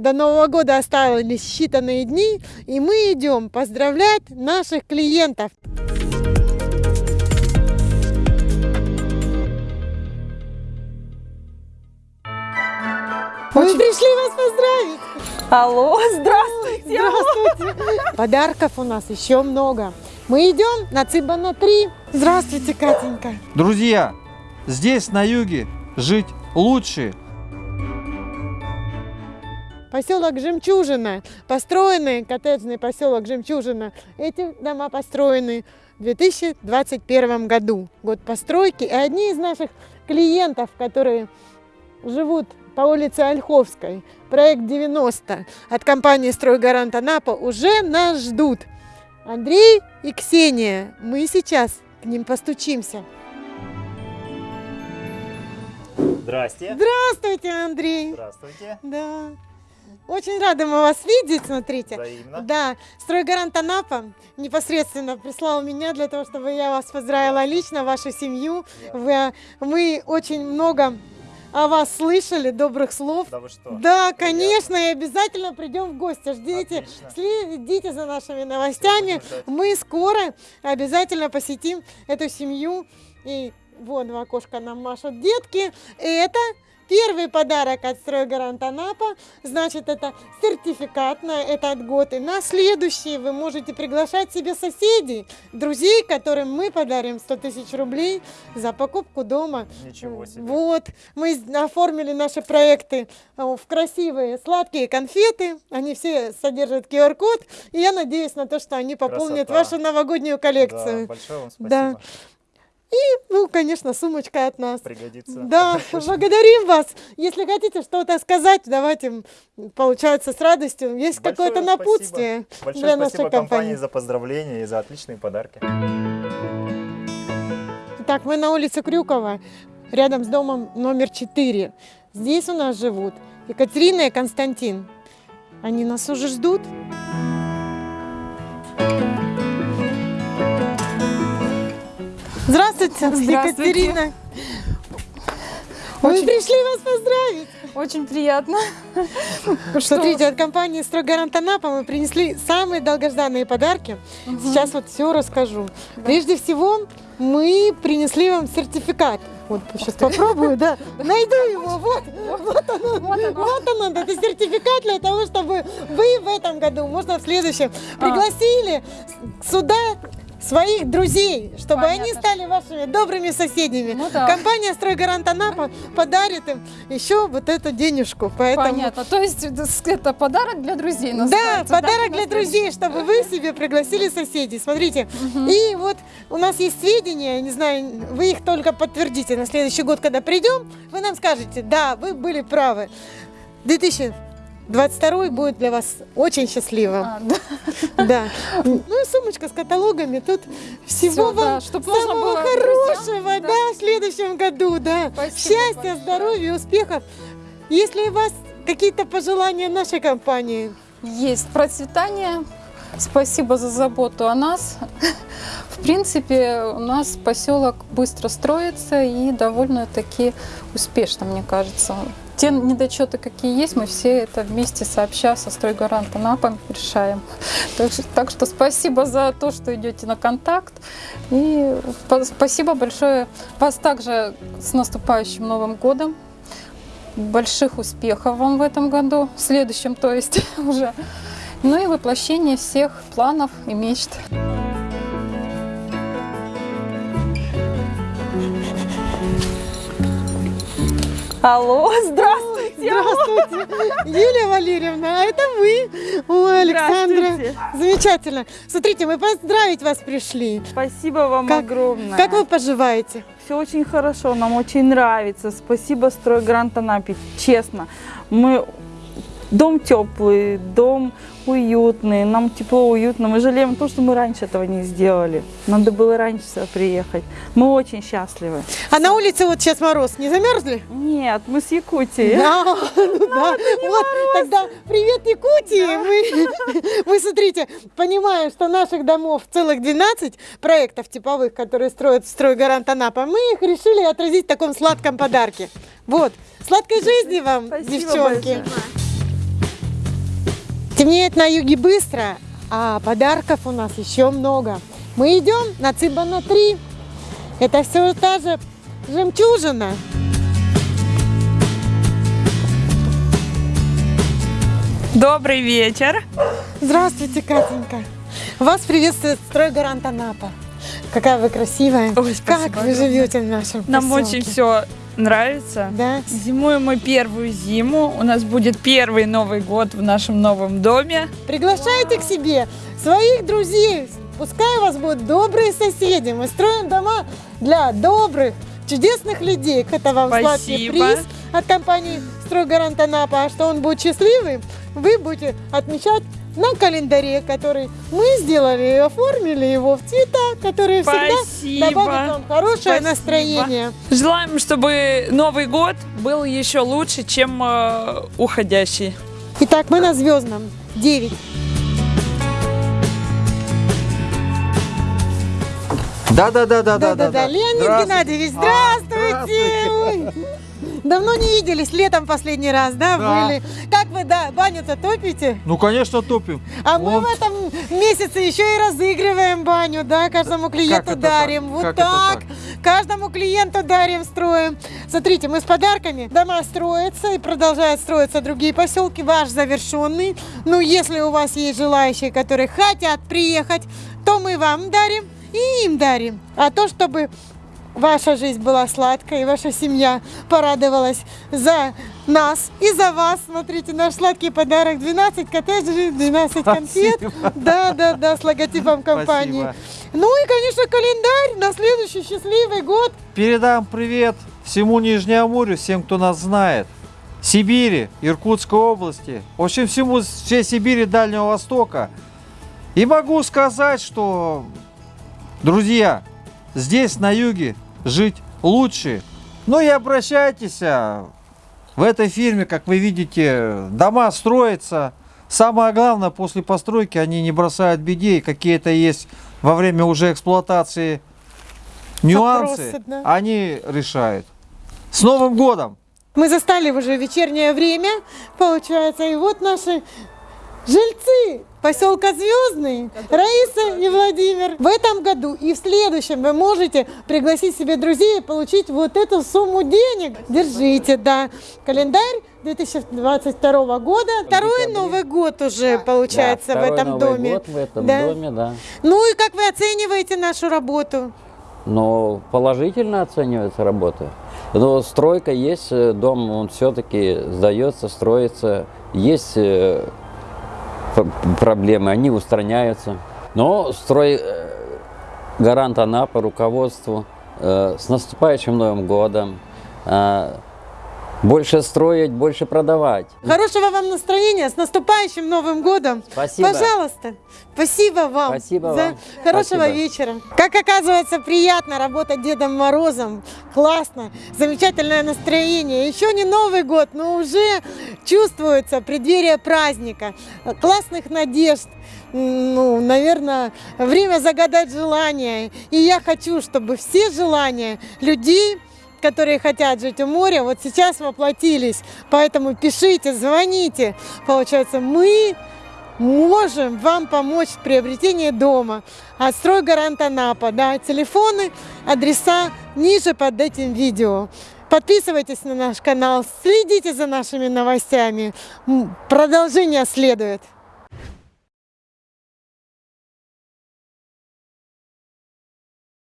До Нового года остались считанные дни, и мы идем поздравлять наших клиентов. Мы пришли вас поздравить! Алло, здравствуйте! Здравствуйте! Подарков у нас еще много. Мы идем на Цибана 3. Здравствуйте, Катенька. Друзья, здесь на юге жить лучше. Поселок Жемчужина, построенный коттеджный поселок Жемчужина. Эти дома построены в 2021 году, год постройки. И одни из наших клиентов, которые живут по улице Ольховской, проект 90 от компании «Стройгарант Анапа» уже нас ждут. Андрей и Ксения, мы сейчас к ним постучимся. Здрасте. Здравствуйте, Андрей. Здравствуйте. Да. Очень рада мы вас видеть, смотрите. Взаимно. Да, стройгарант Анапа непосредственно прислал меня для того, чтобы я вас поздравила лично, вашу семью. Вы, мы очень много о вас слышали, добрых слов. Да вы что? Да, конечно, и обязательно придем в гости. Ждите, Отлично. следите за нашими новостями. Мы скоро обязательно посетим эту семью. И вон в окошко нам машут детки. Это первый подарок от Стройгарант Анапа. Значит, это сертификат на этот год. И на следующий вы можете приглашать себе соседей, друзей, которым мы подарим 100 тысяч рублей за покупку дома. Ничего себе. Вот, мы оформили наши проекты э, в красивые сладкие конфеты. Они все содержат QR-код. И я надеюсь на то, что они пополнят Красота. вашу новогоднюю Да, коллекцию. большое вам спасибо. Да. Ну, конечно, сумочка от нас. Пригодится. Да, благодарим вас. Если хотите что-то сказать, давайте, получается, с радостью. Есть какое-то напутствие Большое для нашей компании компании. за поздравления и за отличные подарки. Так, мы на улице Крюкова, рядом с домом номер 4. Здесь у нас живут Екатерина и Константин. Они нас уже ждут. Здравствуйте, Здравствуйте. Екатерина. Мы Очень- пришли вас поздравить. Очень приятно. Смотрите, от компании «Стройгарант Анапа» мы принесли самые долгожданные подарки. Сейчас вот все расскажу. Прежде всего, мы принесли вам сертификат. Вот сейчас попробую, да. Найду его. Вот, вот оно. Вот оно. Вот он, это сертификат для того, чтобы вы в этом году, можно в следующем, А. пригласили сюда своих друзей, чтобы они Понятно. стали вашими добрыми соседями. Ну да. Компания «Стройгарант Анапа» подарит им еще вот эту денежку. Поэтому Понятно. То есть это с- это подарок для друзей да, подарок на для друзей, чтобы вы себе пригласили соседей. Смотрите, и вот у нас есть сведения, не знаю, вы их только подтвердите на следующий год, когда придем, вы нам скажете, да, вы были правы. 2022 будет для вас очень счастливым. А, да. Да. Ну и сумочка с каталогами. Тут всего да, вам чтоб можно самого было хорошего, друзьям, да. да. в следующем году, да. Спасибо Счастья, большое. здоровья, успехов. Если у вас какие-то пожелания нашей компании, Есть процветание. Спасибо за заботу о нас. В принципе, у нас поселок быстро строится и довольно-таки успешно, мне кажется. Те недочеты, какие есть, мы все это вместе сообща со стройгарантом АПом решаем. Так что, так что спасибо за то, что идете на контакт. И спасибо большое вас также с наступающим Новым годом. Больших успехов вам в этом году, в следующем, то есть уже. Ну и воплощение всех планов и мечт. Алло, здравствуйте! Здравствуйте, Юлия Валерьевна, а это вы. Ой, Александра. Замечательно. Смотрите, мы поздравить вас пришли. Спасибо вам Как- огромное. Как вы поживаете? Все очень хорошо, нам очень нравится. Спасибо Стройгрант Анапе, честно. Мы дом теплый, дом уютный, нам тепло, уютно. Мы жалеем то, что мы раньше этого не сделали. Надо было раньше сюда приехать. Мы очень счастливы. А на улице вот сейчас мороз, не замерзли? Нет, мы с Якутии. Да, ну да. Вот, тогда привет, Якутии. Мы, мы, смотрите, понимаем, что наших домов целых 12 проектов типовых, которые строят стройгарант Анапа, мы их решили отразить в таком сладком подарке. Вот, сладкой жизни вам, Спасибо девчонки. большое. Темнеет на юге быстро, а подарков у нас еще много. Мы идем на Цибана 3. Это все та же жемчужина. Добрый вечер. Здравствуйте, Катенька. Вас приветствует стройгарант Анапа. Какая вы красивая. Ой, как вы живете в нашем Нам поселке? очень все нравится. Да? Зимуем мы первую зиму. У нас будет первый Новый год в нашем новом доме. Приглашайте к себе своих друзей. Пускай у вас будут добрые соседи. Мы строим дома для добрых, чудесных людей. Это вам сладкий Спасибо. приз от компании «Стройгарант Анапа». А что он будет счастливый, вы будете отмечать на календаре, который мы сделали и оформили его в цвета, которые всегда Спасибо. добавят вам хорошее Спасибо. настроение. Желаем, чтобы Новый год был еще лучше, чем э, уходящий. Итак, мы на Звездном 9. Да-да-да-да-да. Да-да-да, Леонид Здравствуйте. Геннадьевич, А, здравствуйте! Давно не виделись, летом последний раз, да, Да. были? Как вы, да, баню-то топите? Ну, конечно, топим. А мы Вот. в этом месяце еще и разыгрываем баню, да, каждому клиенту это дарим. так? Вот Как так. так? Каждому клиенту дарим, строим. Смотрите, мы с подарками. Дома строятся и продолжают строиться другие поселки. Ваш завершенный. Ну, если у вас есть желающие, которые хотят приехать, то мы вам дарим и им дарим. А то, чтобы ваша жизнь была сладкой, и ваша семья порадовалась за нас и за вас. Смотрите, наш сладкий подарок. 12 коттеджей, 12 конфет. Спасибо. Да, да, да, с логотипом компании. Спасибо. Ну и, конечно, календарь на следующий счастливый год. Передам привет всему Нижнеамурью, всем, кто нас знает. Сибири, Иркутской области, в общем, всему, всей Сибири, Дальнего Востока. И могу сказать, что, друзья, здесь, на юге, жить лучше. Ну и обращайтесь. а, В этой фирме, как вы видите, дома строятся. Самое главное, после постройки они не бросают бедей. Какие-то есть во время уже эксплуатации нюансы, Вопросы, да. они решают. С Новым годом! Мы застали уже вечернее время, получается, и вот наши жильцы поселка Звездный, Раиса и Владимир. В этом году и в следующем вы можете пригласить себе друзей и получить вот эту сумму денег. Держите, да. Календарь 2022 года. Второй декабре. Новый год уже получается Да, в этом Новый доме. год в этом Да. доме, да. Ну и как вы оцениваете нашу работу? Но положительно оценивается работа. Но стройка есть, э, дом, он все-таки сдается, строится. Есть э, проблемы, они устраняются. Но строй э, гарант Анапа, руководству э, с наступающим Новым годом. Больше строить, больше продавать. Хорошего вам настроения, с наступающим Новым годом! Спасибо. Пожалуйста, спасибо вам Спасибо за вам. хорошего Спасибо. вечера. Как оказывается, приятно работать Дедом Морозом. Классно, замечательное настроение. Еще не Новый год, но уже чувствуется преддверие праздника, классных надежд. Ну, наверное, время загадать желания. И я хочу, чтобы все желания людей которые хотят жить у моря, вот сейчас воплотились. Поэтому пишите, звоните. Получается, мы можем вам помочь в приобретении дома. От «Стройгарант Анапа». Да, телефоны, адреса ниже под этим видео. Подписывайтесь на наш канал, следите за нашими новостями. Продолжение следует.